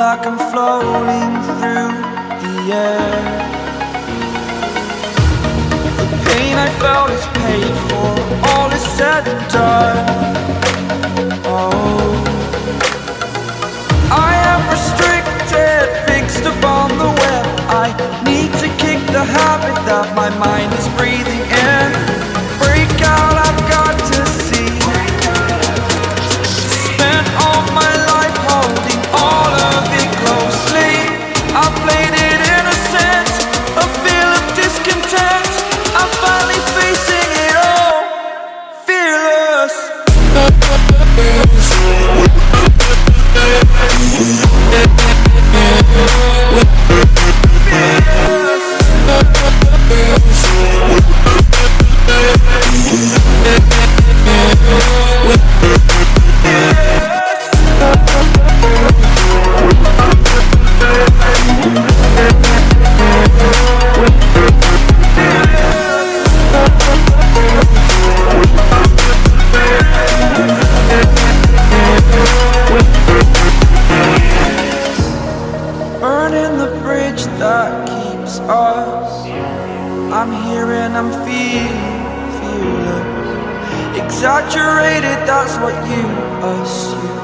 like I'm floating through the air. The pain I felt is paid for. Us. I'm here and I'm feeling fearless. Exaggerated, that's what you assume.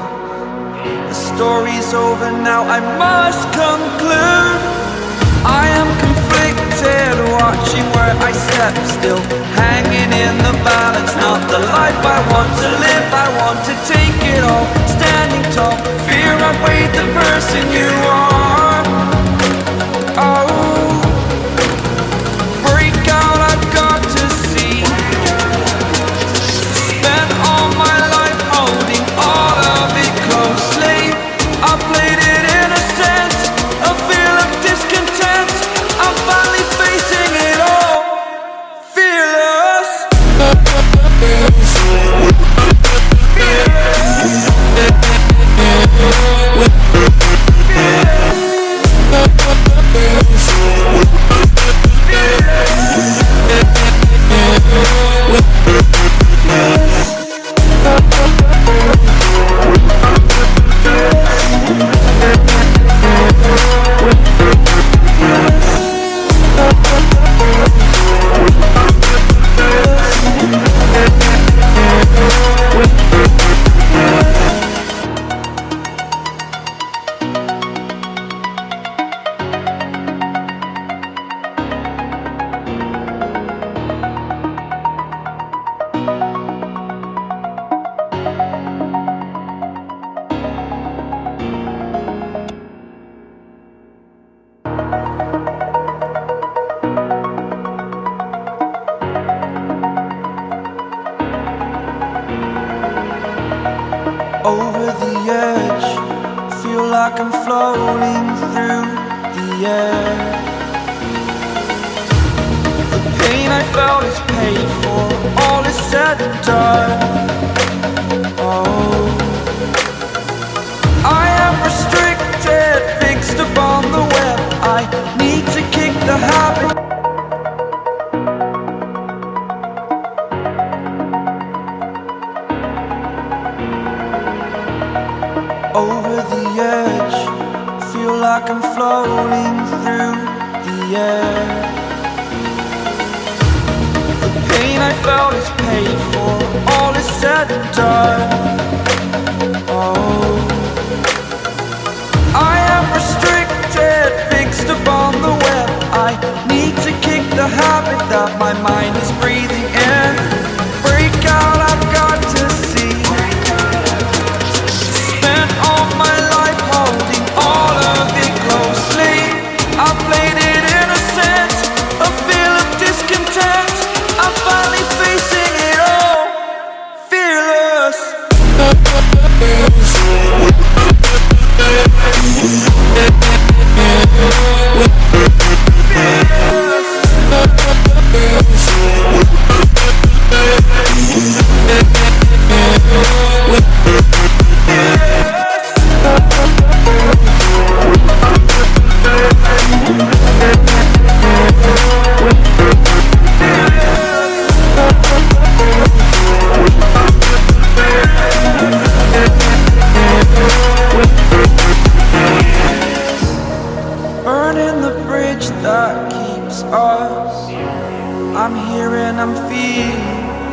The story's over now, I must conclude. I am conflicted, watching where I step still. Hanging in the balance, not the life I want to live. I want to take it all, standing tall. Fear I weighed the person you are. Over the edge. Feel like I'm floating through the air. The pain I felt is paid for. All is said and done. The edge. Feel like I'm floating through the air. The pain I felt is paid for. I'm here and I'm feeling,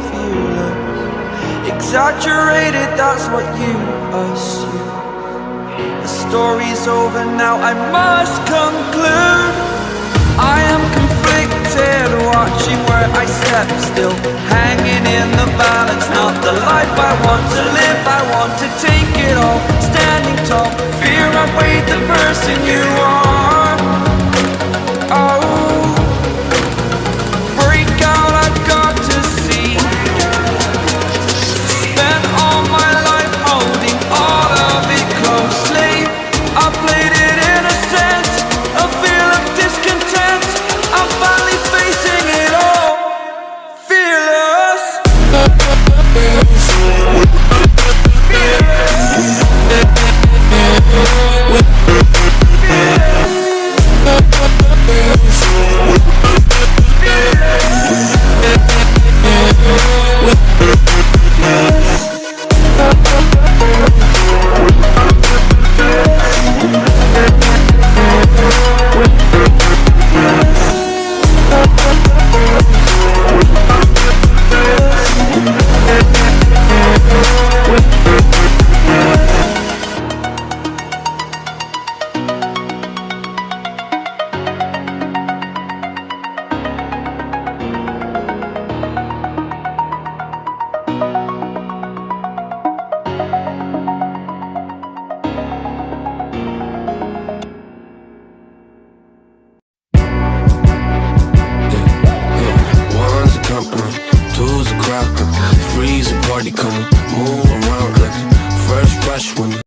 feeling Exaggerated, that's what you assume. The story's over now, I must conclude. I am conflicted, watching where I step still. Hanging in the balance, not the life I want to live. I want to take it all, standing tall. Fear I weighed the person you are.